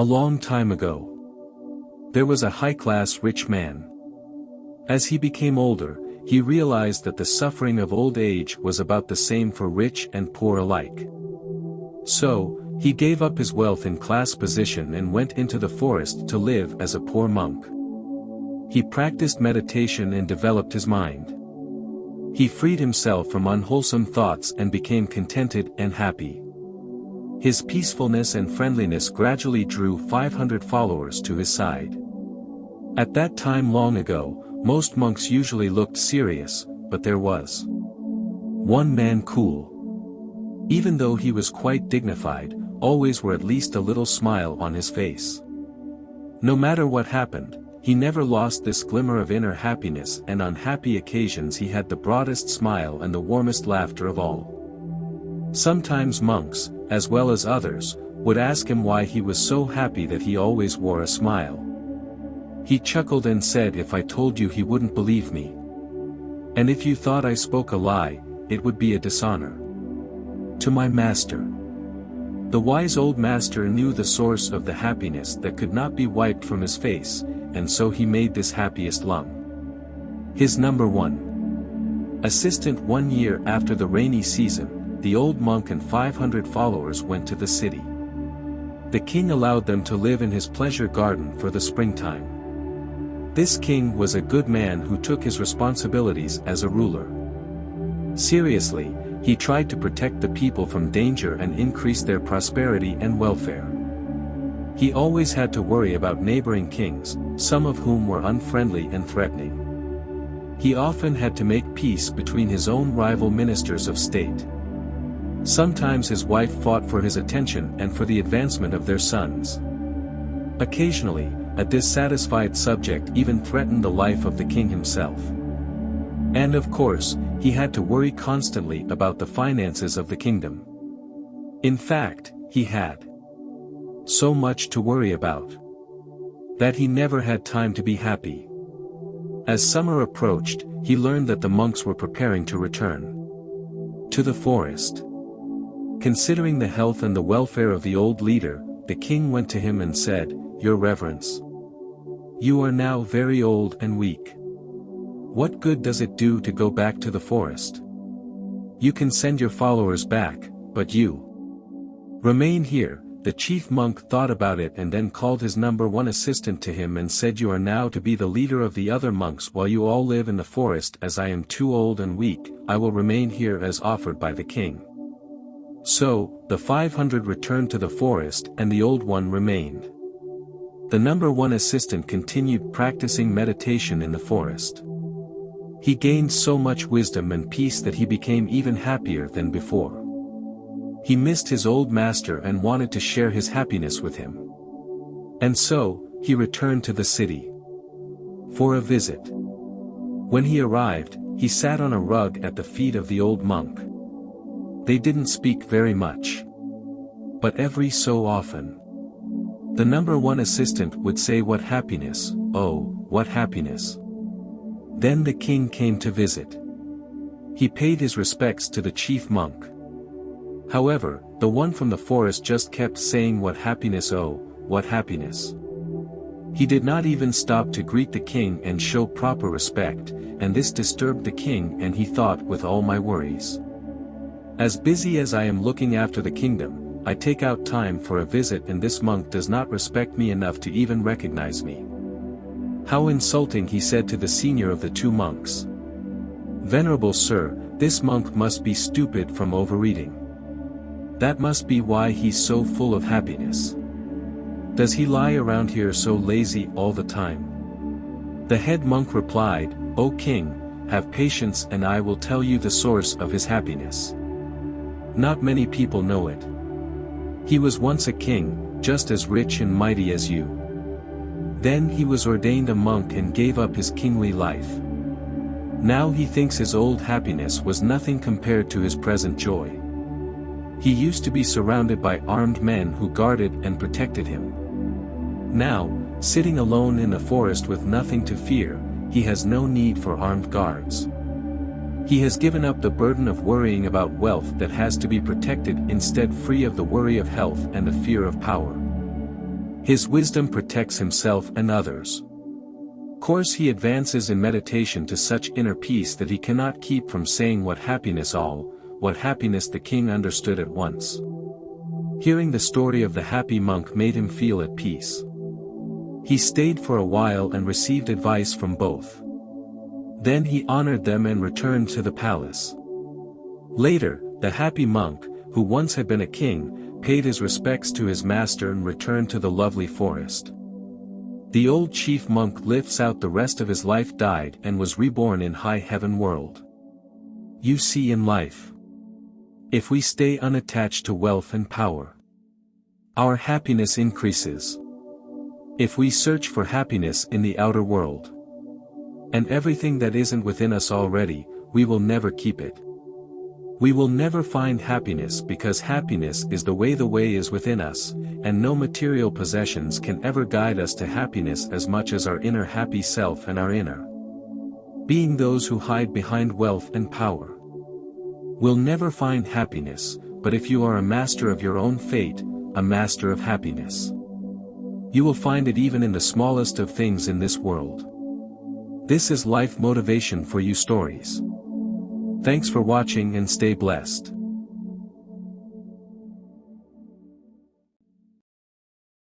A long time ago. There was a high-class rich man. As he became older, he realized that the suffering of old age was about the same for rich and poor alike. So, he gave up his wealth and class position and went into the forest to live as a poor monk. He practiced meditation and developed his mind. He freed himself from unwholesome thoughts and became contented and happy. His peacefulness and friendliness gradually drew 500 followers to his side. At that time long ago, most monks usually looked serious, but there was one man cool. Even though he was quite dignified, always were at least a little smile on his face. No matter what happened, he never lost this glimmer of inner happiness and on happy occasions he had the broadest smile and the warmest laughter of all. Sometimes monks, as well as others, would ask him why he was so happy that he always wore a smile. He chuckled and said if I told you he wouldn't believe me. And if you thought I spoke a lie, it would be a dishonor. To my master. The wise old master knew the source of the happiness that could not be wiped from his face, and so he made this happiest lung. His number one. Assistant one year after the rainy season, the old monk and 500 followers went to the city. The king allowed them to live in his pleasure garden for the springtime. This king was a good man who took his responsibilities as a ruler. Seriously, he tried to protect the people from danger and increase their prosperity and welfare. He always had to worry about neighboring kings, some of whom were unfriendly and threatening. He often had to make peace between his own rival ministers of state. Sometimes his wife fought for his attention and for the advancement of their sons. Occasionally, a dissatisfied subject even threatened the life of the king himself. And of course, he had to worry constantly about the finances of the kingdom. In fact, he had so much to worry about that he never had time to be happy. As summer approached, he learned that the monks were preparing to return to the forest. Considering the health and the welfare of the old leader, the king went to him and said, Your reverence. You are now very old and weak. What good does it do to go back to the forest? You can send your followers back, but you remain here, the chief monk thought about it and then called his number one assistant to him and said you are now to be the leader of the other monks while you all live in the forest as I am too old and weak, I will remain here as offered by the king. So, the 500 returned to the forest and the old one remained. The number one assistant continued practicing meditation in the forest. He gained so much wisdom and peace that he became even happier than before. He missed his old master and wanted to share his happiness with him. And so, he returned to the city. For a visit. When he arrived, he sat on a rug at the feet of the old monk. They didn't speak very much. But every so often. The number one assistant would say what happiness, oh, what happiness. Then the king came to visit. He paid his respects to the chief monk. However, the one from the forest just kept saying what happiness oh, what happiness. He did not even stop to greet the king and show proper respect, and this disturbed the king and he thought with all my worries. As busy as I am looking after the kingdom, I take out time for a visit and this monk does not respect me enough to even recognize me. How insulting he said to the senior of the two monks. Venerable sir, this monk must be stupid from overeating. That must be why he's so full of happiness. Does he lie around here so lazy all the time? The head monk replied, O king, have patience and I will tell you the source of his happiness. Not many people know it. He was once a king, just as rich and mighty as you. Then he was ordained a monk and gave up his kingly life. Now he thinks his old happiness was nothing compared to his present joy. He used to be surrounded by armed men who guarded and protected him. Now, sitting alone in the forest with nothing to fear, he has no need for armed guards. He has given up the burden of worrying about wealth that has to be protected instead free of the worry of health and the fear of power. His wisdom protects himself and others. Course he advances in meditation to such inner peace that he cannot keep from saying what happiness all, what happiness the king understood at once. Hearing the story of the happy monk made him feel at peace. He stayed for a while and received advice from both. Then he honored them and returned to the palace. Later, the happy monk, who once had been a king, paid his respects to his master and returned to the lovely forest. The old chief monk lives out the rest of his life died and was reborn in high heaven world. You see in life. If we stay unattached to wealth and power, our happiness increases. If we search for happiness in the outer world, and everything that isn't within us already, we will never keep it. We will never find happiness because happiness is the way the way is within us, and no material possessions can ever guide us to happiness as much as our inner happy self and our inner being those who hide behind wealth and power. Will never find happiness, but if you are a master of your own fate, a master of happiness. You will find it even in the smallest of things in this world. This is life motivation for you stories. Thanks for watching and stay blessed.